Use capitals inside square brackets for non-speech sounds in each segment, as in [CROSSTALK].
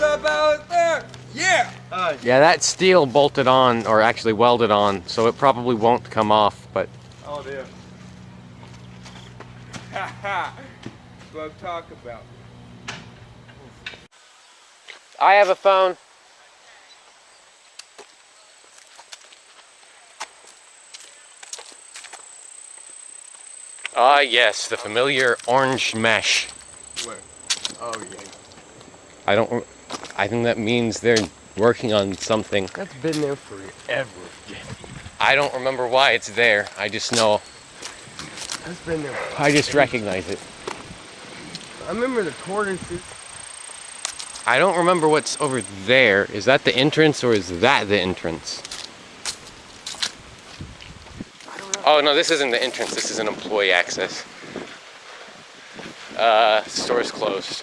What's up out there? Yeah! Uh, Yeah, that steel bolted on, or actually welded on, so it probably won't come off, but oh dear. [LAUGHS] Ha ha! That's what I'm talking about. I have a phone. Ah, yes, the familiar orange mesh. Where? Oh yeah. I don't. I think that means they're working on something. That's been there forever. I don't remember why it's there. I just know. That's been there. I just recognize it. I remember the tortoises. I don't remember what's over there. Is that the entrance or is that the entrance? Oh no, this isn't the entrance. This is an employee access. Uh, store's closed.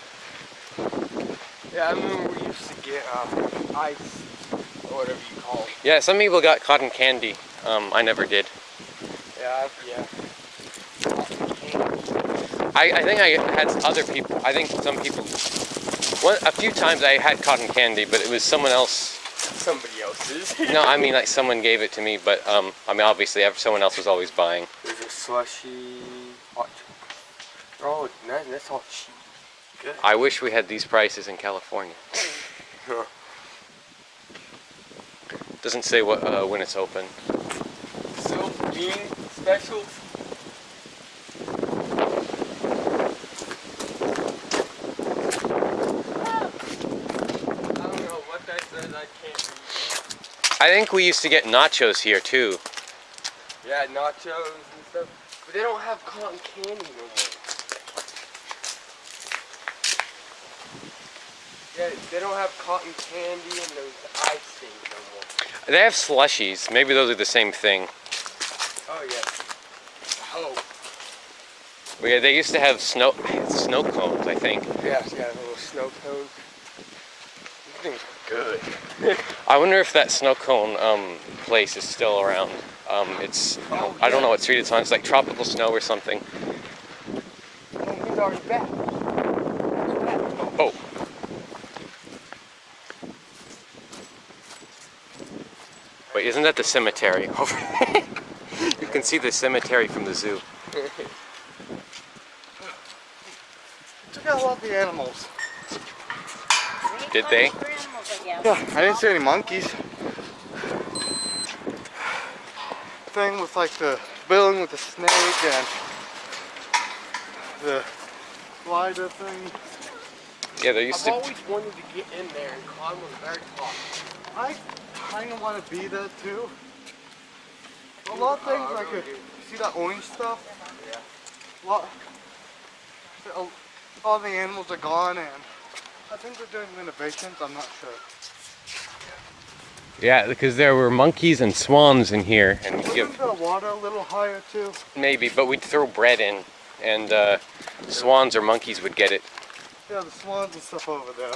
Yeah, I remember we used to get uh, ice or whatever you call it. Yeah, some people got cotton candy. Um, I never did. Yeah, yeah. I, I think I had other people. I think some people. One, a few times I had cotton candy, but it was someone else. Somebody else's. [LAUGHS] No, I mean like someone gave it to me, but um, I mean obviously someone else was always buying. There's a slushy hot. Oh, that, that's all cheap. Good. I wish we had these prices in California. [LAUGHS] Doesn't say what uh, when it's open. Silk bean specials. I don't know what that says. I can't read. I think we used to get nachos here too. Yeah, nachos and stuff. But they don't have cotton candy no more. Yeah, they don't have cotton candy and those ice things no more. They have slushies. Maybe those are the same thing. Oh yeah. Oh. But yeah, they used to have snow snow cones. I think. Yeah, yeah, little snow cones. These things are good. I wonder if that snow cone um, place is still around. Um, it's I don't know what street it's on. It's like tropical snow or something. Oh, he's already back. Oh. Wait, isn't that the cemetery [LAUGHS] over there? you can see the cemetery from the zoo. Out all the animals. Did they? Yeah, I didn't see any monkeys. Thing with like the building with the snake and the glider thing. Yeah, there used to- I've always wanted to get in there and climb on the very top. I kind of want to be there too. A lot of things I like really uh, do. you see that orange stuff. Yeah. lot, all the animals are gone and I think they're doing renovations. I'm not sure. Yeah, because there were monkeys and swans in here, and we'd Wasn't give the water a little higher too? maybe, but we'd throw bread in, and uh, swans or monkeys would get it. Yeah, the swans and stuff over there.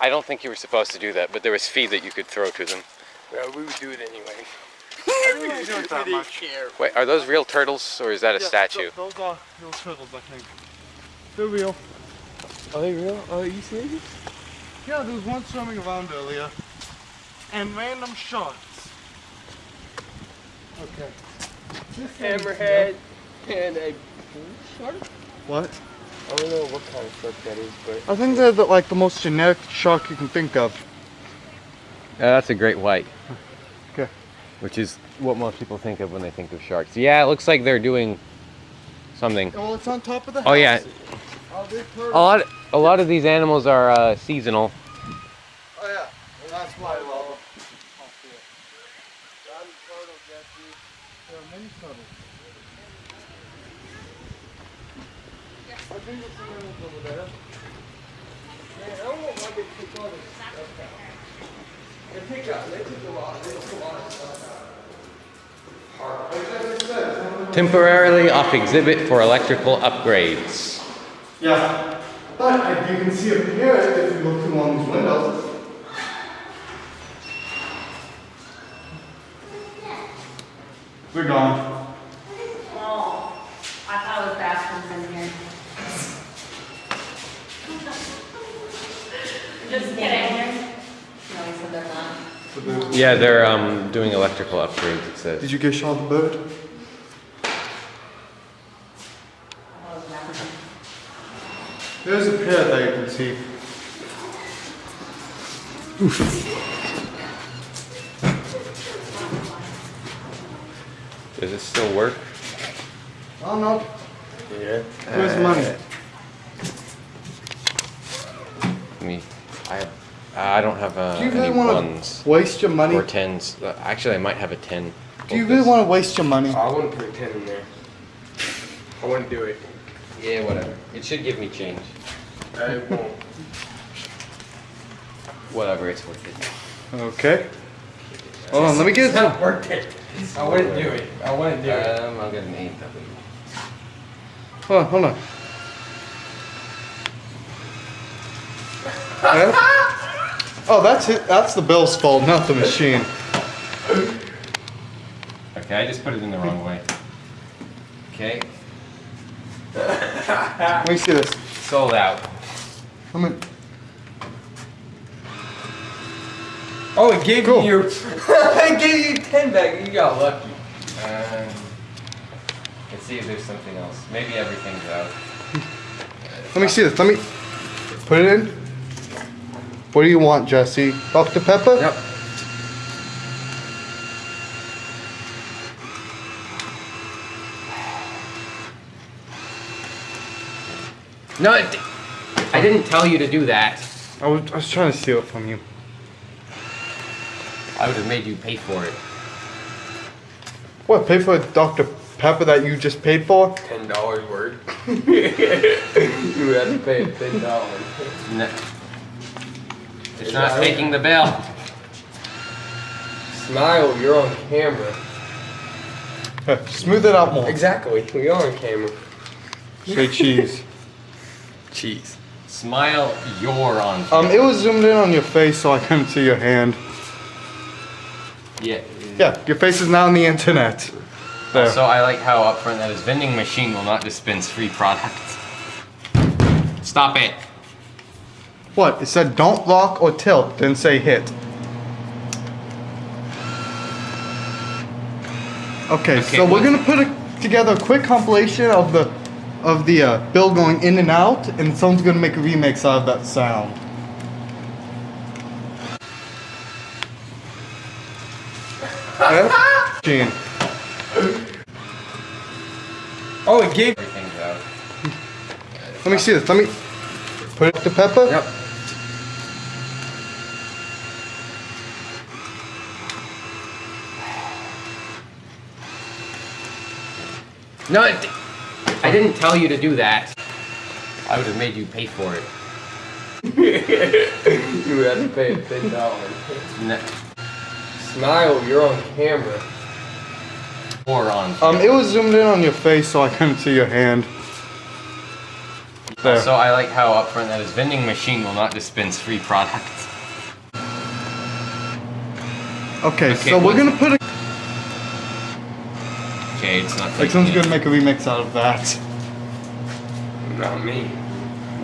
I don't think you were supposed to do that, but there was feed that you could throw to them. Yeah, we would do it anyway. [LAUGHS] I didn't really do it that much. Wait, are those real turtles or is that a Yeah, statue? th- those are real turtles, I think. They're real. Are they real? Are you serious? Yeah, there was one swimming around earlier. And random sharks. Okay. This Hammerhead and a bull shark? What? I don't know what kind of shark that is, but I think they're the, like the most generic shark you can think of. Yeah, that's a great white. Okay. Which is what most people think of when they think of sharks. Yeah, it looks like they're doing something. Well, it's on top of the house. Oh yeah, Oh, a lot. A lot of these animals are uh, seasonal. Oh yeah. That's why I love them. There are many turtles. I think there's some animals over there. Man, I don't know why they took all this stuff out. They took out, they took a lot, they took a lot of stuff out. Temporarily off exhibit for electrical upgrades. Yeah. But you can see up here if you look through one of these windows. We're gone. Oh, I thought it was bathrooms in here. Just Get in here. No, he said they're. Yeah, they're um, doing electrical upgrades. It says. Did you get shot the bird? I was never. There's a pair that you can see. Does it still work? Oh no. Yeah. Where's the money? Me, I. I don't have uh, Do you really any want ones to waste your money? or tens. Uh, Actually, I might have a ten. Do you really want to waste your money? I wouldn't put a 10 in there. I wouldn't do it. Yeah, whatever. It should give me change. I won't. Whatever, it's worth it. Okay. Hold on, let me get. It's not worth it. I wouldn't do it. I wouldn't do it. Um, I'll get an eight. Hold on, hold on. Eh? Oh, that's it. That's the bill's fault, not the machine. Okay, I just put it in the wrong way. Okay, Let me see this. sold out. Let me. Oh, it gave Cool. you your. [LAUGHS] it gave you 10 back. You got lucky. Um, let's see if there's something else. Maybe everything's out. Let me see this. Let me put it in. What do you want, Jesse? Dr. Pepper? Yep. No, it, I didn't tell you to do that. I was, I was trying to steal it from you. I would have made you pay for it. What? Pay for Dr. Pepper that you just paid for? Ten dollars word. [LAUGHS] you would have to pay ten dollars. [LAUGHS] No. It's not taking the bell. Smile, you're on camera. [LAUGHS] Smooth it out more. Exactly, we are on camera. Say cheese. [LAUGHS] Cheese. Smile, you're on. Um, it was zoomed in on your face, so I couldn't see your hand. Yeah. Yeah, your face is now on the internet. There. So I like how up front that is vending machine will not dispense free products. Stop it. What? It said don't lock or tilt, then say hit. Okay, Okay, so we're gonna put a, together a quick compilation of the of the uh, bill going in and out, and someone's gonna make a remix out of that sound. [LAUGHS] Gene. Oh, it gave. Let me see this. Let me put it to Pepper. Yep. No, it, I didn't tell you to do that. I would have made you pay for it. [LAUGHS] you would have to pay it ten dollars. No. Smile, you're on camera. Or on. Um, it was zoomed in on your face, so I couldn't see your hand. There. So I like how up front that is vending machine will not dispense free products. Okay, Okay, so we're gonna put a. Okay, it's not Like someone's gonna make a remix out of that. Not me.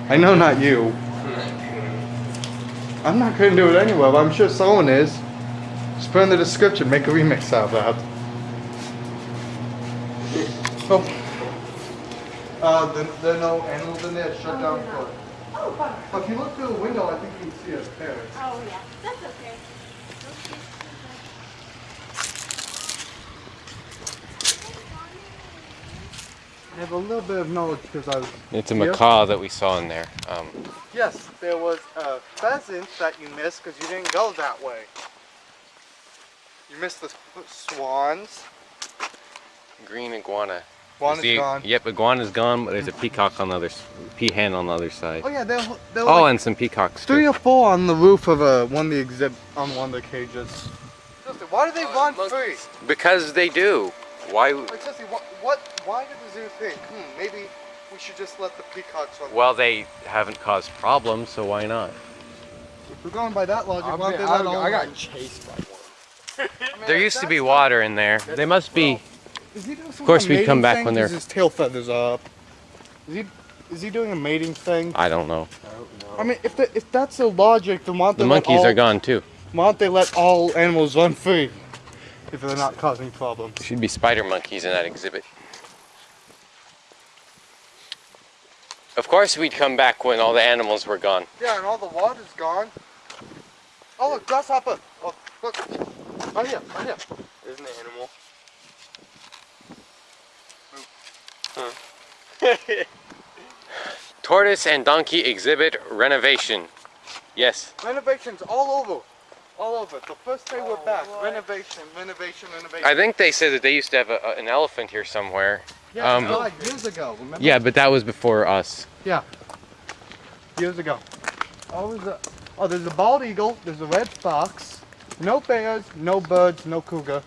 I know not you. I'm not doing it. I'm not gonna do it anyway, but I'm sure someone is. Just put in the description, make a remix out of that. [LAUGHS] Oh. Uh, there, there are no animals in there, shut down for. Oh, bummer. But if you look through the window, I think you can see a parrot. Oh, yeah. That's okay. I have a little bit of knowledge because I was. It's a Here? macaw that we saw in there. Um, Yes, there was a pheasant that you missed because you didn't go that way. You missed the swans. green iguana. Iguana's See- gone. Yep, iguana's gone, but there's a peacock on the other, peahen on the other side. Oh yeah, there, there were Oh, like and some peacocks three too. or four on the roof of uh, one of the exhibit on one of the cages. Why do they Uh, run most- free? Because they do. Why? Like Jesse, what, what? Why did the zoo think? Hmm, maybe we should just let the peacocks run. Well, they haven't caused problems, so why not? if we're going by that logic, I've why don't they let all I run? got chased by one. [LAUGHS] There used to be water in there. They must be. Is he doing some course we'd come mating back thing? they're- his tail feathers up. Is he? is he doing a mating thing? I don't know. I mean, if the, if that's the logic, then why don't The they let monkeys all, are gone too. Why don't they let all animals run free if they're not causing problems? Should be spider monkeys in that exhibit. Of course, we'd come back when all the animals were gone. Yeah, and all the water's gone. Oh, look, grasshopper. Oh, look. Right here, right here. There's an animal. Huh. Tortoise and donkey exhibit renovation. Yes. Renovations all over. All over. The first day we're back. Renovation, renovation, renovation. I think they said that they used to have a, a- an elephant here somewhere. yeah, um, like years ago, remember? Yeah, but that was before us. Yeah. Years ago. Oh, there's a, oh, there's a bald eagle. There's a red fox. No bears, no birds, no cougar.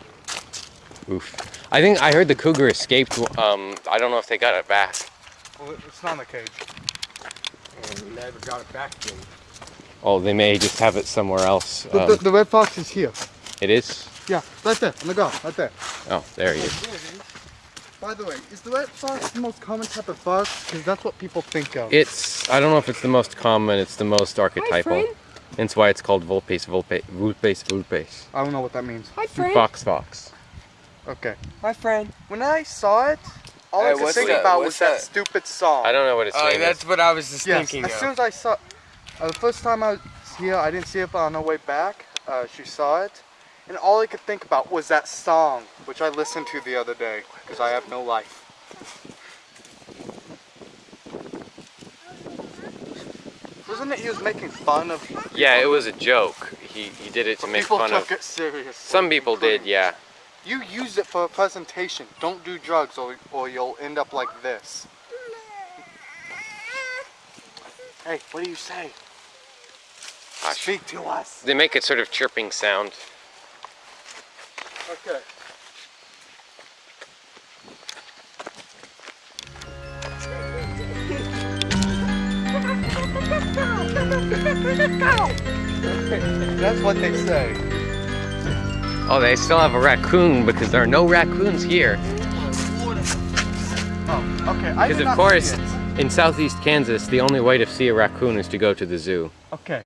Oof. I think I heard the cougar escaped. Um, I don't know if they got it back. Well, it's not in the cage. And never got it back to him. Oh, they may just have it somewhere else. The, Um, the, the red fox is here. it is. Yeah, right there, on the ground, right there. Oh, there he is. By the way, is the red fox the most common type of fox? Because that's what people think of. It's. I don't know if it's the most common. It's the most archetypal. friend. That's why it's called Vulpes Vulpe Vulpes Vulpes. I don't know what that means. Hi, friend. Fox Fox. Okay. My friend. When I saw it, all I Hey, could what's think that- about what's was that, that? stupid song. I don't know what its Oh, name that's is. what I was just Yes, thinking as of. soon as I saw, uh, the first time I was here, I didn't see it, but on our way back, uh, she saw it, and all I could think about was that song, which I listened to the other day, because I have no life. Wasn't it he was making fun of? Yeah, it was a joke. He he did it to but make people fun took of. it serious. Some people did, yeah. You use it for a presentation. Don't do drugs, or or you'll end up like this. Hey, what do you say? Gosh. Speak to us. They make a sort of chirping sound. Okay. That's what they say. Oh, they still have a raccoon because there are no raccoons here. Oh, okay. Because of course, in southeast Kansas, the only way to see a raccoon is to go to the zoo. Okay.